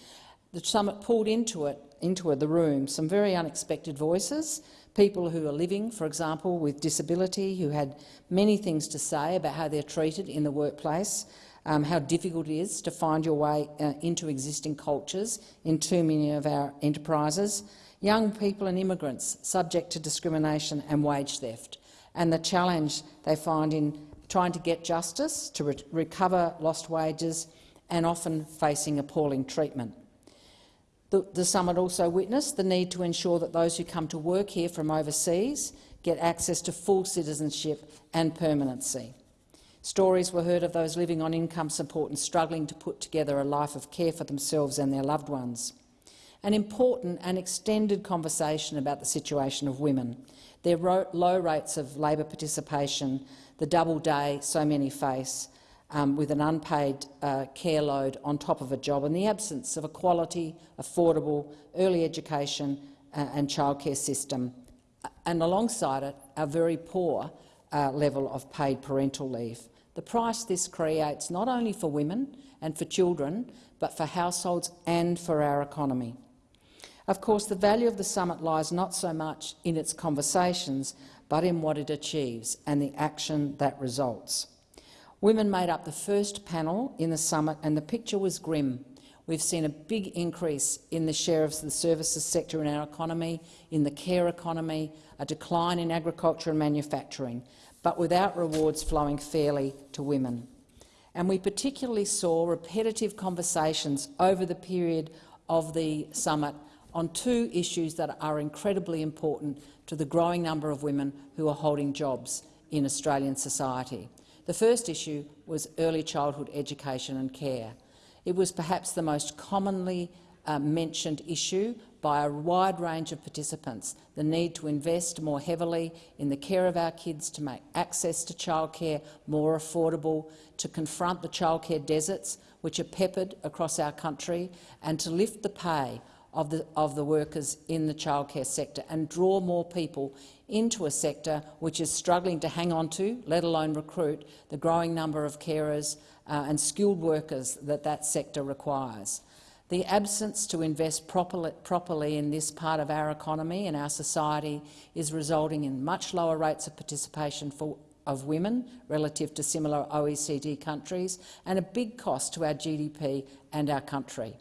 The summit pulled into it into the room some very unexpected voices, people who are living, for example, with disability, who had many things to say about how they're treated in the workplace, um, how difficult it is to find your way uh, into existing cultures in too many of our enterprises, young people and immigrants subject to discrimination and wage theft, and the challenge they find in trying to get justice, to re recover lost wages, and often facing appalling treatment. The, the, summit also witnessed the need to ensure that those who come to work here from overseas get access to full citizenship and permanency. Stories were heard of those living on income support and struggling to put together a life of care for themselves and their loved ones. An important and extended conversation about the situation of women, their low rates of labour participation, the double day so many face, um, with an unpaid uh, care load on top of a job and the absence of a quality, affordable early education uh, and childcare system, and alongside it a very poor uh, level of paid parental leave. The price this creates not only for women and for children, but for households and for our economy. Of course, the value of the summit lies not so much in its conversations, but in what it achieves and the action that results. Women made up the first panel in the summit and the picture was grim. We've seen a big increase in the share of the services sector in our economy, in the care economy, a decline in agriculture and manufacturing, but without rewards flowing fairly to women. And we particularly saw repetitive conversations over the period of the summit on two issues that are incredibly important to the growing number of women who are holding jobs in Australian society. The first issue was early childhood education and care. It was perhaps the most commonly uh, mentioned issue by a wide range of participants, the need to invest more heavily in the care of our kids, to make access to childcare more affordable, to confront the childcare deserts which are peppered across our country, and to lift the pay of the, of the workers in the childcare sector and draw more people into a sector which is struggling to hang on to, let alone recruit, the growing number of carers uh, and skilled workers that that sector requires. The absence to invest properly, properly in this part of our economy and our society is resulting in much lower rates of participation for, of women relative to similar OECD countries and a big cost to our GDP and our country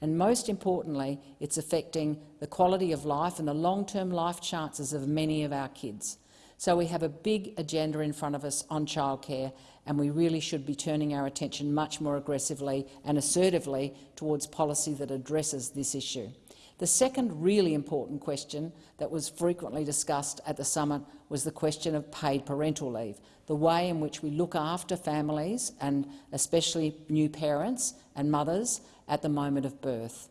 and most importantly, it's affecting the quality of life and the long-term life chances of many of our kids. So we have a big agenda in front of us on childcare, and we really should be turning our attention much more aggressively and assertively towards policy that addresses this issue. The second really important question that was frequently discussed at the summit was the question of paid parental leave, the way in which we look after families and especially new parents and mothers at the moment of birth.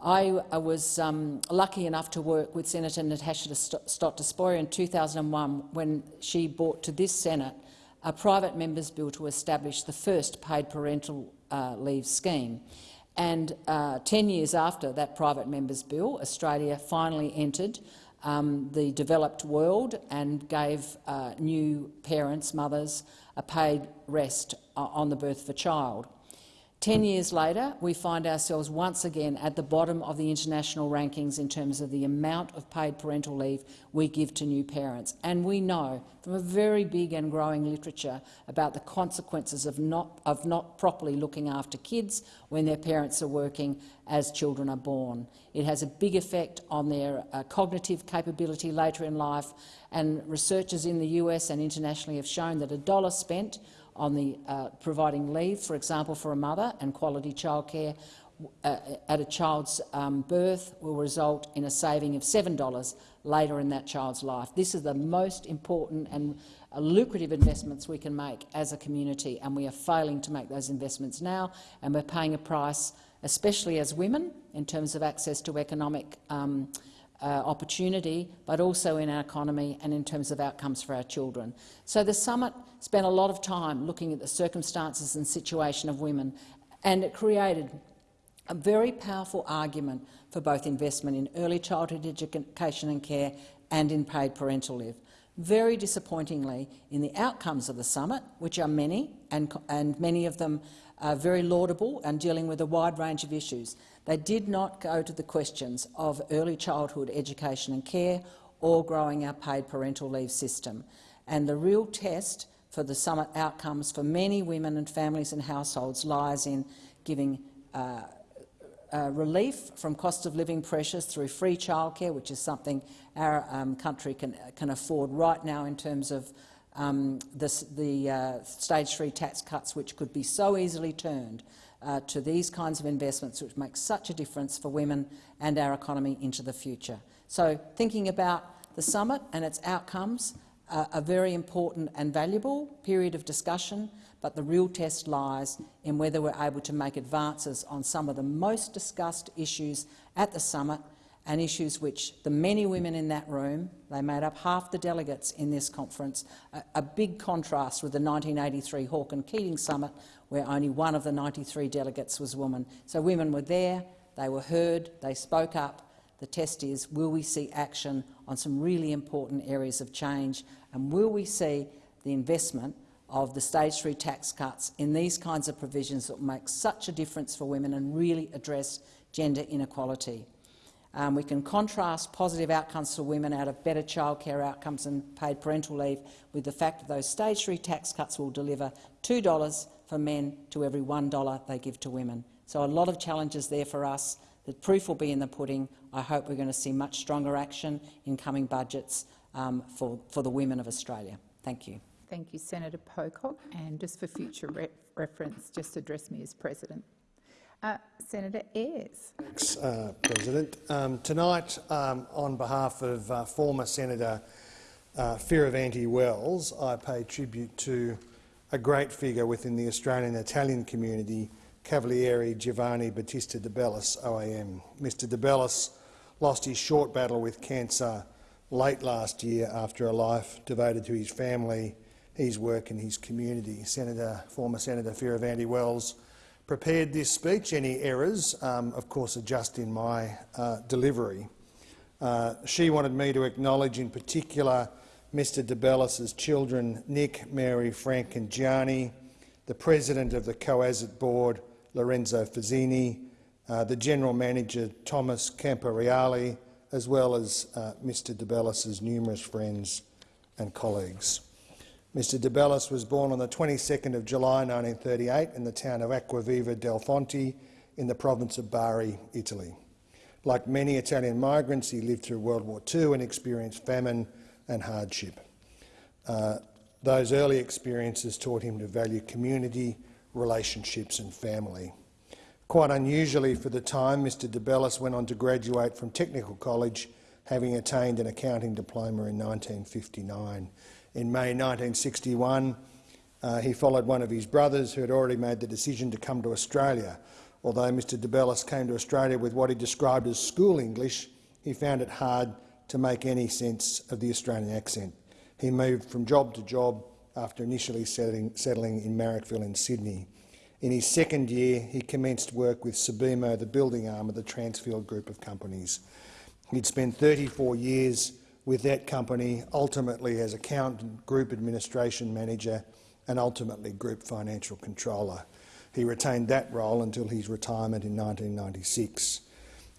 I, was um, lucky enough to work with Senator Natasha Stott Despoja in 2001 when she brought to this Senate a private member's bill to establish the first paid parental uh, leave scheme. And uh, 10 years after that private member's bill, Australia finally entered um, the developed world and gave uh, new parents, mothers, a paid rest uh, on the birth of a child. Ten years later, we find ourselves once again at the bottom of the international rankings in terms of the amount of paid parental leave we give to new parents. And we know from a very big and growing literature about the consequences of not, of not properly looking after kids when their parents are working as children are born. It has a big effect on their uh, cognitive capability later in life, and researchers in the US and internationally have shown that a dollar spent on the uh, providing leave, for example, for a mother and quality childcare uh, at a child's um, birth will result in a saving of $7 later in that child's life. This is the most important and uh, lucrative investments we can make as a community, and we are failing to make those investments now, and we're paying a price, especially as women, in terms of access to economic um, uh, opportunity, but also in our economy and in terms of outcomes for our children. So the summit spent a lot of time looking at the circumstances and situation of women, and it created a very powerful argument for both investment in early childhood education and care and in paid parental leave. Very disappointingly, in the outcomes of the summit, which are many, and, and many of them are very laudable and dealing with a wide range of issues, They did not go to the questions of early childhood education and care or growing our paid parental leave system. And the real test for the summit outcomes for many women and families and households lies in giving uh, uh, relief from cost of living pressures through free childcare, which is something our um, country can, can afford right now in terms of um, this, the uh, stage three tax cuts, which could be so easily turned uh, to these kinds of investments, which make such a difference for women and our economy into the future. So, thinking about the summit and its outcomes, uh, a very important and valuable period of discussion, but the real test lies in whether we're able to make advances on some of the most discussed issues at the summit and issues which the many women in that room, they made up half the delegates in this conference, a, a big contrast with the 1983 Hawke and Keating Summit, where only one of the 93 delegates was a woman. So women were there, they were heard, they spoke up. The test is, will we see action on some really important areas of change, and will we see the investment of the stage three tax cuts in these kinds of provisions that make such a difference for women and really address gender inequality. Um, we can contrast positive outcomes for women out of better childcare outcomes and paid parental leave with the fact that those stage three tax cuts will deliver $2 for men to every $1 they give to women. So a lot of challenges there for us. The proof will be in the pudding. I hope we're going to see much stronger action in coming budgets um, for, for the women of Australia. Thank you. Thank you, Senator Pocock. And just for future re reference, just address me as President. Uh, Senator Ayres. Thanks, uh, President. Um, tonight, um, on behalf of uh, former Senator uh, Fierravanti Wells, I pay tribute to a great figure within the Australian Italian community, Cavaliere Giovanni Battista de Bellis, OAM. Mr de Bellis lost his short battle with cancer late last year after a life devoted to his family, his work and his community. Senator, former Senator Fierravanti Wells prepared this speech. Any errors, um, of course, are just in my uh, delivery. Uh, she wanted me to acknowledge in particular Mr de Bellis's children, Nick, Mary, Frank and Gianni, the president of the COASIT board, Lorenzo Fazzini, uh, the general manager, Thomas Camporeale, as well as uh, Mr de Bellis's numerous friends and colleagues. Mr de Bellis was born on the 22nd of July 1938 in the town of Acquaviva delle Fonti in the province of Bari, Italy. Like many Italian migrants, he lived through World War II and experienced famine and hardship. Uh, those early experiences taught him to value community, relationships and family. Quite unusually for the time, Mr de Bellis went on to graduate from Technical College, having attained an accounting diploma in 1959. In May 1961, uh, he followed one of his brothers who had already made the decision to come to Australia. Although Mr de Bellis came to Australia with what he described as school English, he found it hard to make any sense of the Australian accent. He moved from job to job after initially settling, settling in Marrickville in Sydney. In his second year, he commenced work with Subimo, the building arm of the Transfield Group of companies. He'd spent 34 years with that company, ultimately as accountant, group administration manager and ultimately group financial controller. He retained that role until his retirement in 1996.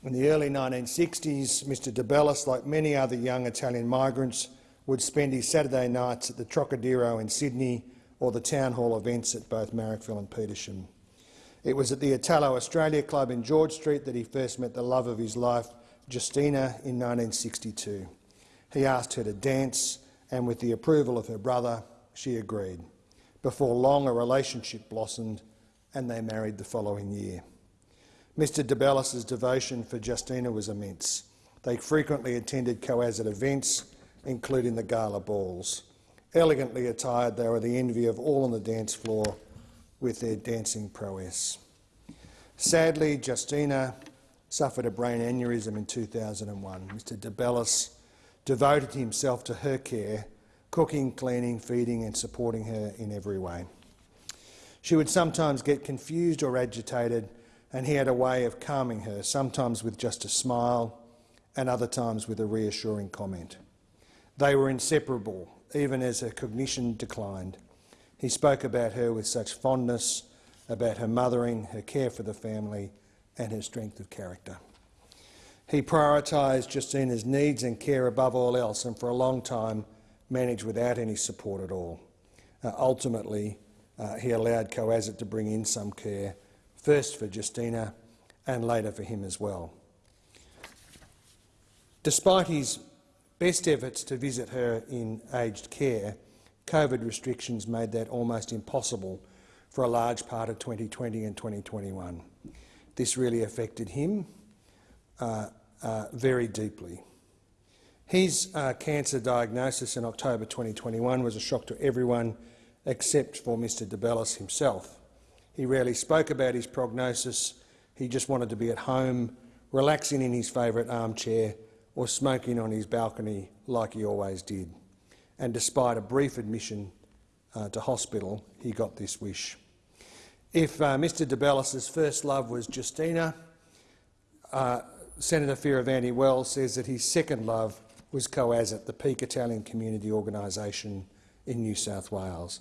In the early 1960s, Mr de Bellis, like many other young Italian migrants, would spend his Saturday nights at the Trocadero in Sydney or the town hall events at both Marrickville and Petersham. It was at the Italo Australia Club in George Street that he first met the love of his life, Justina, in 1962. He asked her to dance, and with the approval of her brother, she agreed. Before long, a relationship blossomed, and they married the following year. Mr de Bellis's devotion for Justina was immense. They frequently attended COASIT events, including the gala balls. Elegantly attired, they were the envy of all on the dance floor with their dancing prowess. Sadly, Justina suffered a brain aneurysm in 2001. Mr de Bellis devoted himself to her care, cooking, cleaning, feeding and supporting her in every way. She would sometimes get confused or agitated and he had a way of calming her, sometimes with just a smile and other times with a reassuring comment. They were inseparable, even as her cognition declined. He spoke about her with such fondness, about her mothering, her care for the family and her strength of character. He prioritised Justina's needs and care above all else and for a long time managed without any support at all. Uh, ultimately, uh, he allowed COASIT to bring in some care, first for Justina and later for him as well. Despite his best efforts to visit her in aged care, COVID restrictions made that almost impossible for a large part of 2020 and 2021. This really affected him uh, uh, very deeply. His uh, cancer diagnosis in October 2021 was a shock to everyone except for Mr de Bellis himself. He rarely spoke about his prognosis. He just wanted to be at home, relaxing in his favourite armchair or smoking on his balcony like he always did. And despite a brief admission uh, to hospital, he got this wish. If uh, Mr de Bellis's first love was Justina, uh, Senator Fierravanti Wells says that his second love was COASIT, the peak Italian community organisation in New South Wales.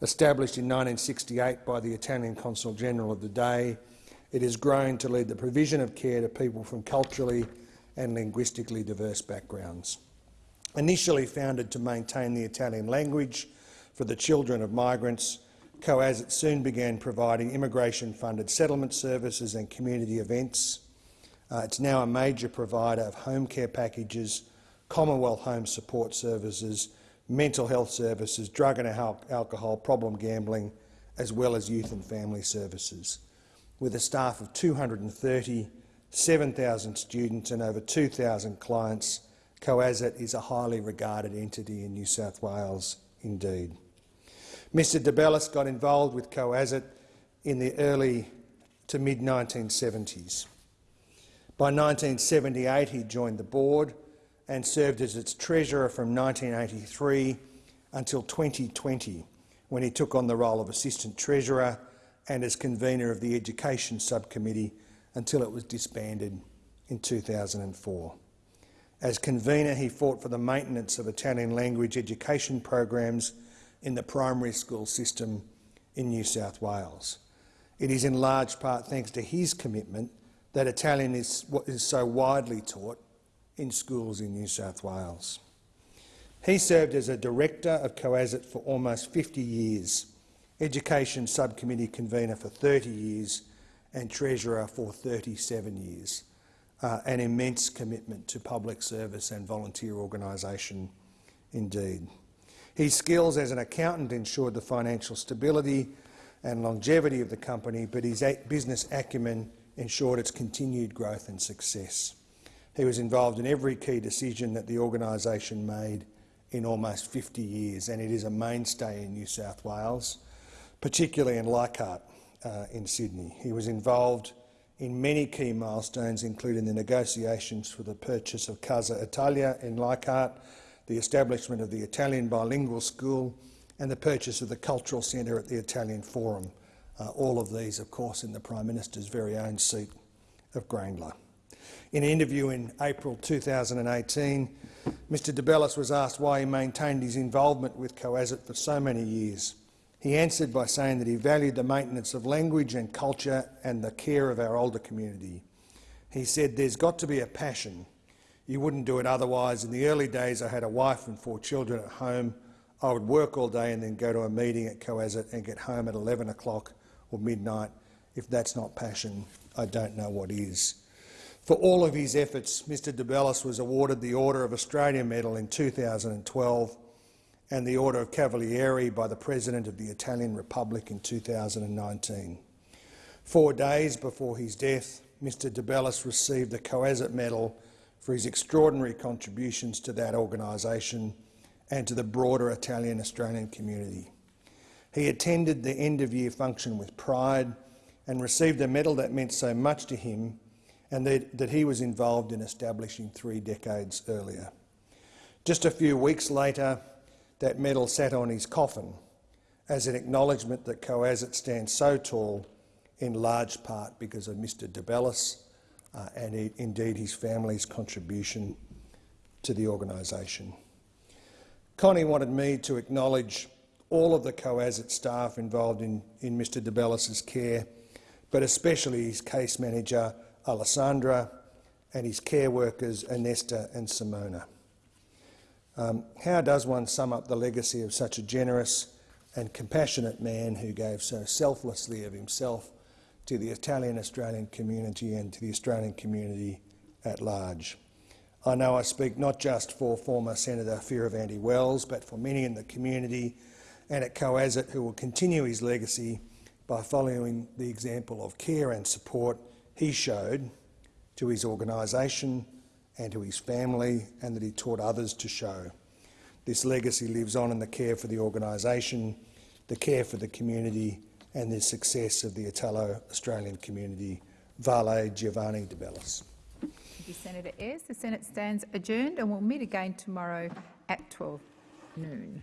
Established in 1968 by the Italian Consul General of the day, it has grown to lead the provision of care to people from culturally and linguistically diverse backgrounds. Initially founded to maintain the Italian language for the children of migrants, COASIT soon began providing immigration-funded settlement services and community events. Uh, it's now a major provider of home care packages, Commonwealth home support services, mental health services, drug and al alcohol, problem gambling, as well as youth and family services. With a staff of 230, 7,000 students and over 2,000 clients, COASIT is a highly regarded entity in New South Wales indeed. Mr de Bellis got involved with COASIT in the early to mid-1970s. By 1978 he joined the board and served as its treasurer from 1983 until 2020, when he took on the role of assistant treasurer and as convener of the education subcommittee until it was disbanded in 2004. As convener, he fought for the maintenance of Italian language education programs in the primary school system in New South Wales. It is in large part thanks to his commitment that Italian is, is so widely taught in schools in New South Wales. He served as a director of COASIT for almost 50 years, education subcommittee convener for 30 years and treasurer for 37 years. Uh, an immense commitment to public service and volunteer organisation indeed. His skills as an accountant ensured the financial stability and longevity of the company, but his business acumen ensured its continued growth and success. He was involved in every key decision that the organisation made in almost 50 years, and it is a mainstay in New South Wales, particularly in Leichhardt uh, in Sydney. He was involved in many key milestones, including the negotiations for the purchase of Casa Italia in Leichhardt, the establishment of the Italian bilingual school and the purchase of the cultural centre at the Italian Forum. Uh, all of these, of course, in the Prime Minister's very own seat of Grayndler. In an interview in April 2018, Mr de Bellis was asked why he maintained his involvement with COASIT for so many years. He answered by saying that he valued the maintenance of language and culture and the care of our older community. He said, there's got to be a passion. You wouldn't do it otherwise. In the early days, I had a wife and four children at home. I would work all day and then go to a meeting at COASIT and get home at 11 o'clock or midnight. If that's not passion, I don't know what is. For all of his efforts, Mr de Bellis was awarded the Order of Australia Medal in 2012 and the Order of Cavaliere by the President of the Italian Republic in 2019. Four days before his death, Mr de Bellis received the COASIT Medal for his extraordinary contributions to that organisation and to the broader Italian-Australian community. He attended the end-of-year function with pride and received a medal that meant so much to him and that, that he was involved in establishing three decades earlier. Just a few weeks later, that medal sat on his coffin as an acknowledgement that COASIT stands so tall in large part because of Mr de Bellis uh, and indeed his family's contribution to the organisation. Connie wanted me to acknowledge all of the COASIT staff involved in, in Mr de Bellis's care but especially his case manager, Alessandra, and his care workers, Ernesta and Simona. Um, how does one sum up the legacy of such a generous and compassionate man who gave so selflessly of himself to the Italian-Australian community and to the Australian community at large? I know I speak not just for former Senator Fierravanti Wells, but for many in the community and at COASIT who will continue his legacy by following the example of care and support he showed to his organisation and to his family and that he taught others to show. This legacy lives on in the care for the organisation, the care for the community and the success of the Italo-Australian community. Vale Giovanni de Bellis. Thank you, Senator Ayres. The Senate stands adjourned and will meet again tomorrow at 12 noon.